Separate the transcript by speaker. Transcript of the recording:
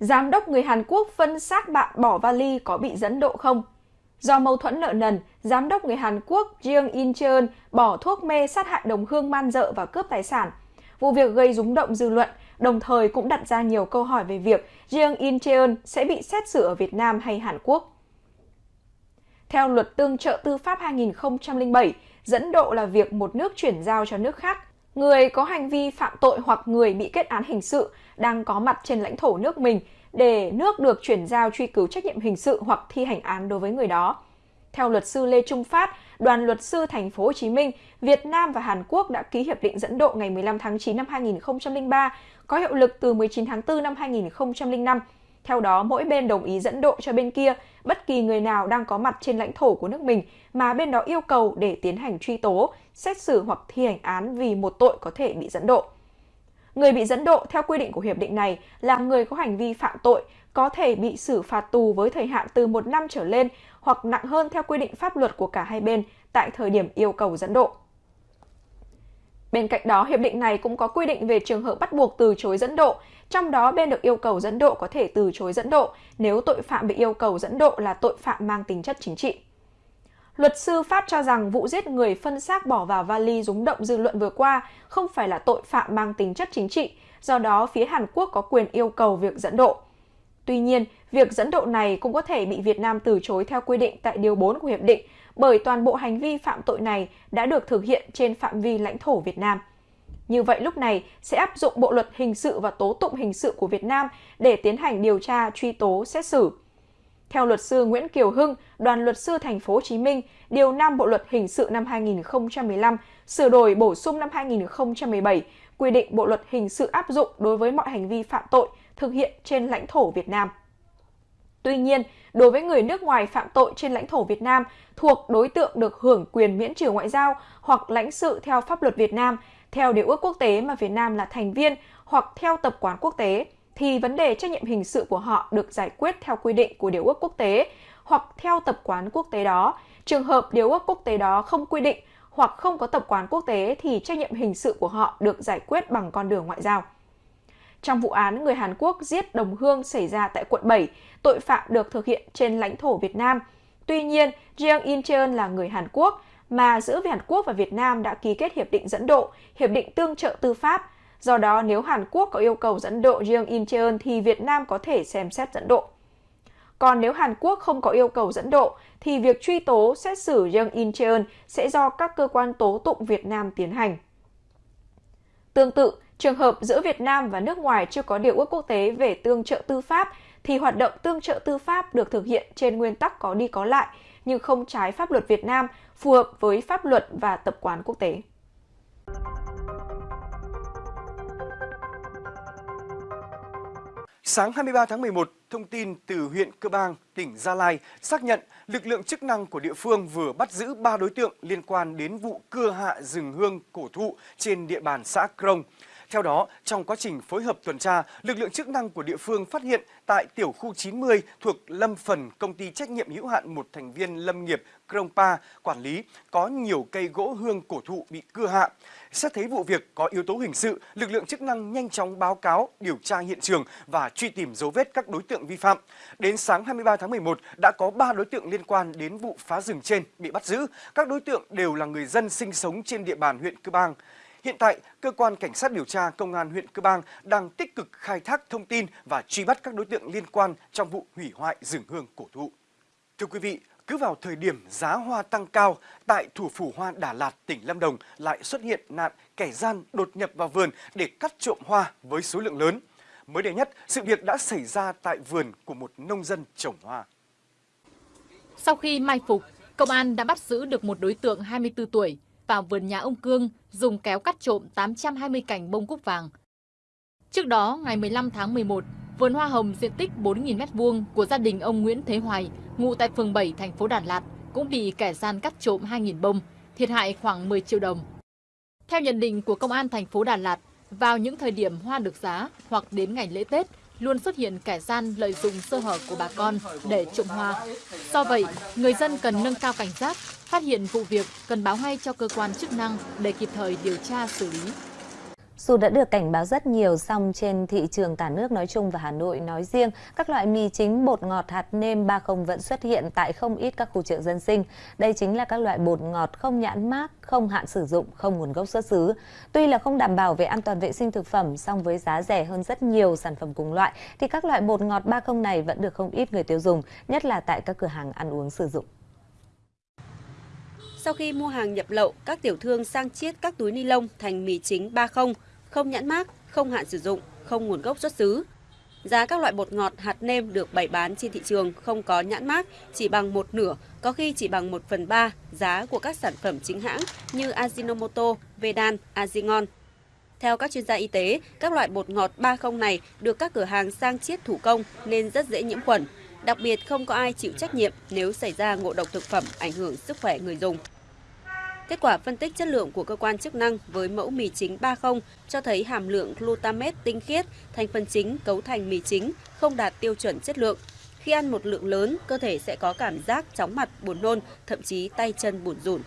Speaker 1: Giám đốc người Hàn Quốc phân xác bạn bỏ vali có bị dẫn độ không? Do mâu thuẫn nợ nần, giám đốc người Hàn Quốc Jeong In Cheon bỏ thuốc mê sát hại đồng hương man dợ và cướp tài sản. Vụ việc gây rúng động dư luận, đồng thời cũng đặt ra nhiều câu hỏi về việc Jeong In Cheon sẽ bị xét xử ở Việt Nam hay Hàn Quốc. Theo luật tương trợ tư pháp 2007, dẫn độ là việc một nước chuyển giao cho nước khác. Người có hành vi phạm tội hoặc người bị kết án hình sự đang có mặt trên lãnh thổ nước mình để nước được chuyển giao truy cứu trách nhiệm hình sự hoặc thi hành án đối với người đó. Theo luật sư Lê Trung Phát, đoàn luật sư thành phố Hồ Chí Minh, Việt Nam và Hàn Quốc đã ký hiệp định dẫn độ ngày 15 tháng 9 năm 2003, có hiệu lực từ 19 tháng 4 năm 2005. Theo đó, mỗi bên đồng ý dẫn độ cho bên kia bất kỳ người nào đang có mặt trên lãnh thổ của nước mình mà bên đó yêu cầu để tiến hành truy tố, xét xử hoặc thi hành án vì một tội có thể bị dẫn độ. Người bị dẫn độ theo quy định của hiệp định này là người có hành vi phạm tội, có thể bị xử phạt tù với thời hạn từ một năm trở lên hoặc nặng hơn theo quy định pháp luật của cả hai bên tại thời điểm yêu cầu dẫn độ. Bên cạnh đó, hiệp định này cũng có quy định về trường hợp bắt buộc từ chối dẫn độ, trong đó bên được yêu cầu dẫn độ có thể từ chối dẫn độ nếu tội phạm bị yêu cầu dẫn độ là tội phạm mang tính chất chính trị. Luật sư pháp cho rằng vụ giết người phân xác bỏ vào vali rúng động dư luận vừa qua không phải là tội phạm mang tính chất chính trị, do đó phía Hàn Quốc có quyền yêu cầu việc dẫn độ. Tuy nhiên, việc dẫn độ này cũng có thể bị Việt Nam từ chối theo quy định tại Điều 4 của Hiệp định bởi toàn bộ hành vi phạm tội này đã được thực hiện trên phạm vi lãnh thổ Việt Nam. Như vậy lúc này sẽ áp dụng Bộ luật hình sự và tố tụng hình sự của Việt Nam để tiến hành điều tra, truy tố, xét xử. Theo luật sư Nguyễn Kiều Hưng, đoàn luật sư thành phố Hồ Chí Minh, điều 5 Bộ luật hình sự năm 2015 sửa đổi bổ sung năm 2017 quy định Bộ luật hình sự áp dụng đối với mọi hành vi phạm tội thực hiện trên lãnh thổ Việt Nam. Tuy nhiên, đối với người nước ngoài phạm tội trên lãnh thổ Việt Nam thuộc đối tượng được hưởng quyền miễn trừ ngoại giao hoặc lãnh sự theo pháp luật Việt Nam, theo điều ước quốc tế mà Việt Nam là thành viên hoặc theo tập quán quốc tế, thì vấn đề trách nhiệm hình sự của họ được giải quyết theo quy định của điều ước quốc tế hoặc theo tập quán quốc tế đó. Trường hợp điều ước quốc tế đó không quy định hoặc không có tập quán quốc tế thì trách nhiệm hình sự của họ được giải quyết bằng con đường ngoại giao. Trong vụ án người Hàn Quốc giết đồng hương xảy ra tại quận 7, tội phạm được thực hiện trên lãnh thổ Việt Nam. Tuy nhiên, Jeong In Cheon là người Hàn Quốc, mà giữa Hàn Quốc và Việt Nam đã ký kết hiệp định dẫn độ, hiệp định tương trợ tư pháp. Do đó, nếu Hàn Quốc có yêu cầu dẫn độ Jeong In Cheon thì Việt Nam có thể xem xét dẫn độ. Còn nếu Hàn Quốc không có yêu cầu dẫn độ, thì việc truy tố, xét xử Jeong In Cheon sẽ do các cơ quan tố tụng Việt Nam tiến hành. Tương tự, trường hợp giữa Việt Nam và nước ngoài chưa có điều ước quốc tế về tương trợ tư pháp, thì hoạt động tương trợ tư pháp được thực hiện trên nguyên tắc có đi có lại, nhưng không trái pháp luật Việt Nam, phù hợp với pháp luật và tập quán quốc tế.
Speaker 2: Sáng 23 tháng 11, thông tin từ huyện Cơ Bang, tỉnh Gia Lai xác nhận lực lượng chức năng của địa phương vừa bắt giữ 3 đối tượng liên quan đến vụ cưa hạ rừng hương cổ thụ trên địa bàn xã Krông. Theo đó, trong quá trình phối hợp tuần tra, lực lượng chức năng của địa phương phát hiện tại tiểu khu 90 thuộc lâm phần công ty trách nhiệm hữu hạn một thành viên lâm nghiệp Krongpa quản lý có nhiều cây gỗ hương cổ thụ bị cưa hạ. Xét thấy vụ việc có yếu tố hình sự, lực lượng chức năng nhanh chóng báo cáo, điều tra hiện trường và truy tìm dấu vết các đối tượng vi phạm. Đến sáng 23 tháng 11, đã có 3 đối tượng liên quan đến vụ phá rừng trên bị bắt giữ. Các đối tượng đều là người dân sinh sống trên địa bàn huyện Cư Bang. Hiện tại, cơ quan cảnh sát điều tra công an huyện Cơ Bang đang tích cực khai thác thông tin và truy bắt các đối tượng liên quan trong vụ hủy hoại rừng hương cổ thụ. Thưa quý vị, cứ vào thời điểm giá hoa tăng cao, tại thủ phủ hoa Đà Lạt, tỉnh Lâm Đồng lại xuất hiện nạn kẻ gian đột nhập vào vườn để cắt trộm hoa với số lượng lớn. Mới đây nhất, sự việc đã xảy ra tại vườn của một nông dân trồng hoa.
Speaker 3: Sau khi mai phục, công an đã bắt giữ được một đối tượng 24 tuổi vào vườn nhà ông Cương dùng kéo cắt trộm 820 cành bông cúc vàng. Trước đó, ngày 15 tháng 11, vườn hoa hồng diện tích 4.000 m2 của gia đình ông Nguyễn Thế Hoài, ngụ tại phường 7, thành phố Đà Lạt, cũng bị kẻ gian cắt trộm 2.000 bông, thiệt hại khoảng 10 triệu đồng. Theo nhận định của công an thành phố Đà Lạt, vào những thời điểm hoa được giá hoặc đến ngày lễ Tết, luôn xuất hiện kẻ gian lợi dụng sơ hở của bà con để trộm hoa. Do vậy, người dân cần nâng cao cảnh giác, phát hiện vụ việc cần báo ngay cho cơ quan chức năng để kịp thời điều tra xử lý.
Speaker 4: Dù đã được cảnh báo rất nhiều, song trên thị trường cả nước nói chung và Hà Nội nói riêng, các loại mì chính bột ngọt hạt nêm 30 vẫn xuất hiện tại không ít các khu chợ dân sinh. Đây chính là các loại bột ngọt không nhãn mác, không hạn sử dụng, không nguồn gốc xuất xứ. Tuy là không đảm bảo về an toàn vệ sinh thực phẩm, song với giá rẻ hơn rất nhiều sản phẩm cùng loại, thì các loại bột ngọt 30 này vẫn được không ít người tiêu dùng, nhất là tại các cửa hàng ăn uống sử dụng.
Speaker 5: Sau khi mua hàng nhập lậu, các tiểu thương sang chiết các túi ni lông thành mì chính 30, không nhãn mác, không hạn sử dụng, không nguồn gốc xuất xứ. Giá các loại bột ngọt hạt nêm được bày bán trên thị trường không có nhãn mác, chỉ bằng một nửa, có khi chỉ bằng 1 phần 3 giá của các sản phẩm chính hãng như Ajinomoto, Vedan, Azingon. Theo các chuyên gia y tế, các loại bột ngọt 30 này được các cửa hàng sang chiết thủ công nên rất dễ nhiễm khuẩn. Đặc biệt không có ai chịu trách nhiệm nếu xảy ra ngộ độc thực phẩm ảnh hưởng sức khỏe người dùng. Kết quả phân tích chất lượng của cơ quan chức năng với mẫu mì chính 30 cho thấy hàm lượng glutamate tinh khiết, thành phần chính cấu thành mì chính không đạt tiêu chuẩn chất lượng. Khi ăn một lượng lớn, cơ thể sẽ có cảm giác chóng mặt, buồn nôn, thậm chí tay chân buồn rủn.